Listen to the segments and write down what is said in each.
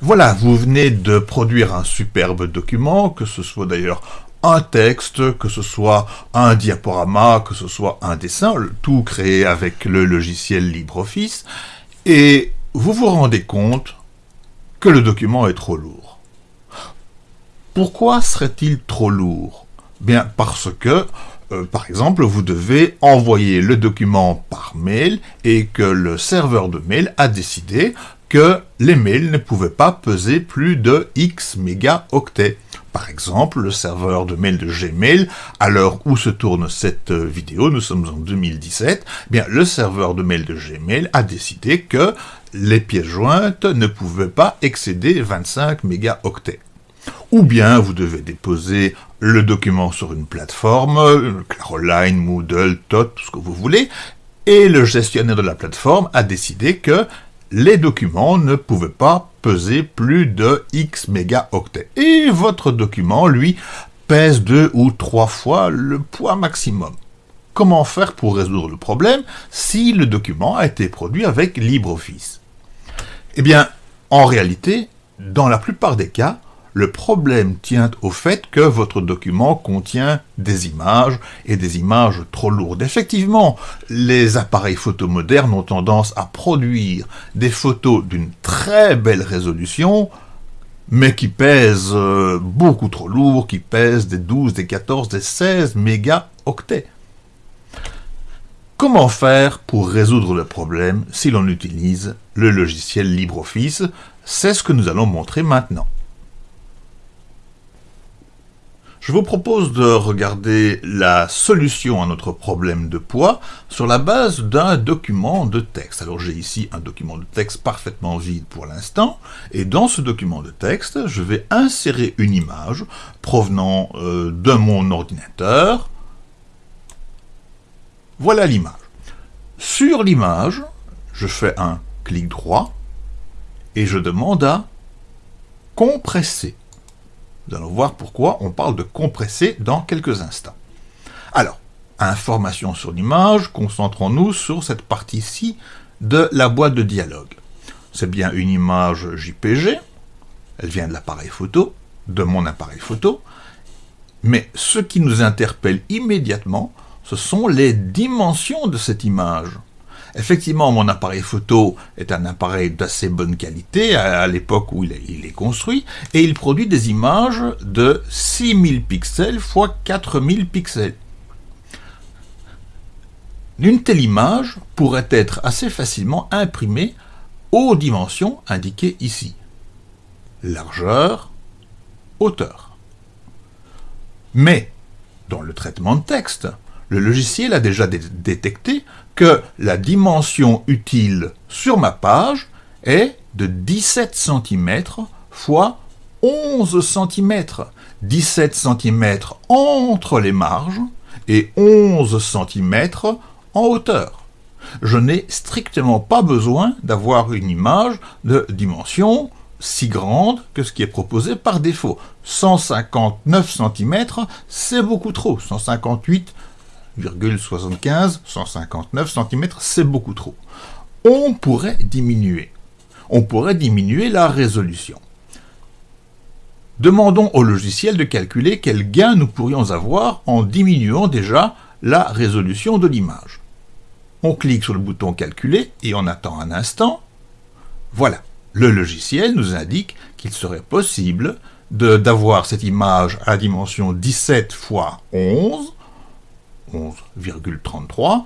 Voilà, vous venez de produire un superbe document, que ce soit d'ailleurs un texte, que ce soit un diaporama, que ce soit un dessin, tout créé avec le logiciel LibreOffice, et vous vous rendez compte que le document est trop lourd. Pourquoi serait-il trop lourd? Bien parce que, euh, par exemple, vous devez envoyer le document par mail et que le serveur de mail a décidé que les mails ne pouvaient pas peser plus de X mégaoctets. Par exemple, le serveur de mail de Gmail, à l'heure où se tourne cette vidéo, nous sommes en 2017, eh bien le serveur de mail de Gmail a décidé que les pièces jointes ne pouvaient pas excéder 25 mégaoctets. Ou bien vous devez déposer le document sur une plateforme, Caroline, Moodle, TOT, tout ce que vous voulez, et le gestionnaire de la plateforme a décidé que les documents ne pouvaient pas peser plus de X mégaoctets. Et votre document, lui, pèse deux ou trois fois le poids maximum. Comment faire pour résoudre le problème si le document a été produit avec LibreOffice? Eh bien, en réalité, dans la plupart des cas, le problème tient au fait que votre document contient des images, et des images trop lourdes. Effectivement, les appareils photo modernes ont tendance à produire des photos d'une très belle résolution, mais qui pèsent euh, beaucoup trop lourd, qui pèsent des 12, des 14, des 16 mégaoctets. Comment faire pour résoudre le problème si l'on utilise le logiciel LibreOffice? C'est ce que nous allons montrer maintenant. Je vous propose de regarder la solution à notre problème de poids sur la base d'un document de texte. Alors j'ai ici un document de texte parfaitement vide pour l'instant, et dans ce document de texte, je vais insérer une image provenant euh, de mon ordinateur. Voilà l'image. Sur l'image, je fais un clic droit, et je demande à compresser. Nous allons voir pourquoi on parle de compresser dans quelques instants. Alors, information sur l'image, concentrons-nous sur cette partie-ci de la boîte de dialogue. C'est bien une image JPG, elle vient de l'appareil photo, de mon appareil photo, mais ce qui nous interpelle immédiatement, ce sont les dimensions de cette image. Effectivement, mon appareil photo est un appareil d'assez bonne qualité à, l'époque où il est, construit, et il produit des images de 6000 pixels x 4000 pixels. Une telle image pourrait être assez facilement imprimée aux dimensions indiquées ici. Largeur, hauteur. Mais, dans le traitement de texte, le logiciel a déjà détecté que la dimension utile sur ma page est de 17 cm x 11 cm. 17 cm entre les marges et 11 cm en hauteur. Je n'ai strictement pas besoin d'avoir une image de dimension si grande que ce qui est proposé par défaut. 159 cm, c'est beaucoup trop. 158 159 cm, c'est beaucoup trop. On pourrait diminuer. On pourrait diminuer la résolution. Demandons au logiciel de calculer quel gain nous pourrions avoir en diminuant déjà la résolution de l'image. On clique sur le bouton calculer et on attend un instant. Voilà, le logiciel nous indique qu'il serait possible d'avoir cette image à dimension 17 x 11 11,33,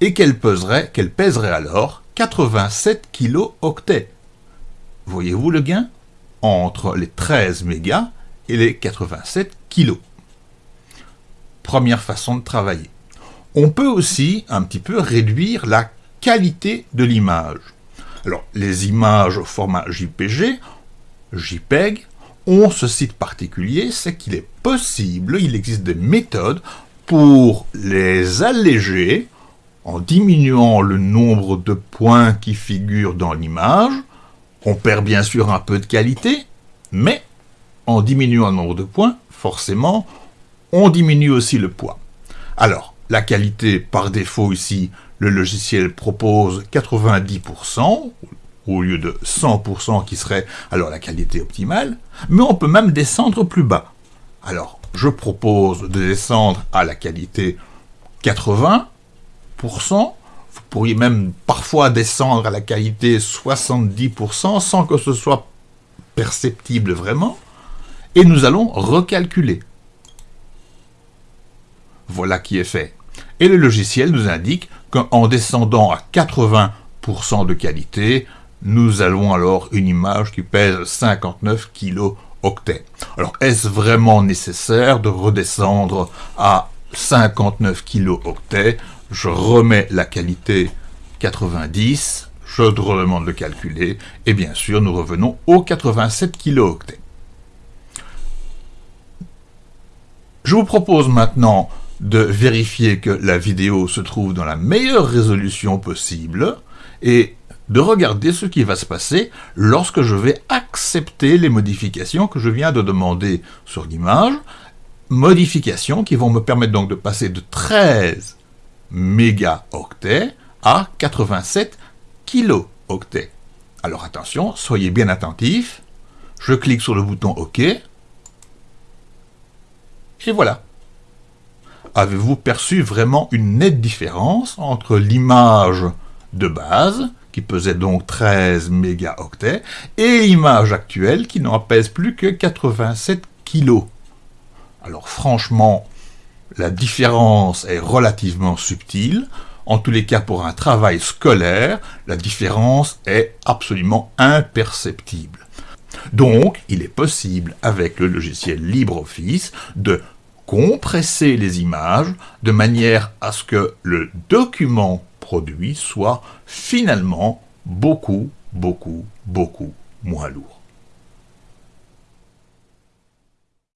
et qu'elle pèserait, qu'elle pèserait alors 87 kilo-octets. Voyez-vous le gain Entre les 13 mégas et les 87 kilos? Première façon de travailler. On peut aussi un petit peu réduire la qualité de l'image. Alors, les images au format JPG, JPEG, ont ce site particulier, c'est qu'il est possible, il existe des méthodes pour les alléger en diminuant le nombre de points qui figurent dans l'image. On perd bien sûr un peu de qualité, mais en diminuant le nombre de points, forcément, on diminue aussi le poids. Alors, la qualité, par défaut ici, le logiciel propose 90%, au lieu de 100% qui serait alors la qualité optimale, mais on peut même descendre plus bas. Alors, je propose de descendre à la qualité 80%, vous pourriez même parfois descendre à la qualité 70% sans que ce soit perceptible vraiment, et nous allons recalculer. Voilà qui est fait. Et le logiciel nous indique qu'en descendant à 80% de qualité, nous avons alors une image qui pèse 59 Alors, est-ce vraiment nécessaire de redescendre à 59 kilo-octets Je remets la qualité 90, je demande de calculer, et bien sûr, nous revenons aux 87 kilo-octets. Je vous propose maintenant de vérifier que la vidéo se trouve dans la meilleure résolution possible et de regarder ce qui va se passer lorsque je vais accepter les modifications que je viens de demander sur l'image, modifications qui vont me permettre donc de passer de 13 mégaoctets à 87 kilooctets. Alors attention, soyez bien attentifs, je clique sur le bouton OK, et voilà. Avez-vous perçu vraiment une nette différence entre l'image de base, qui pesait donc 13 mégaoctets, et l'image actuelle qui n'en pèse plus que 87 kilos. Alors franchement, la différence est relativement subtile. En tous les cas, pour un travail scolaire, la différence est absolument imperceptible. Donc, il est possible, avec le logiciel LibreOffice, de compresser les images de manière à ce que le document produit soit finalement beaucoup, beaucoup, beaucoup moins lourd.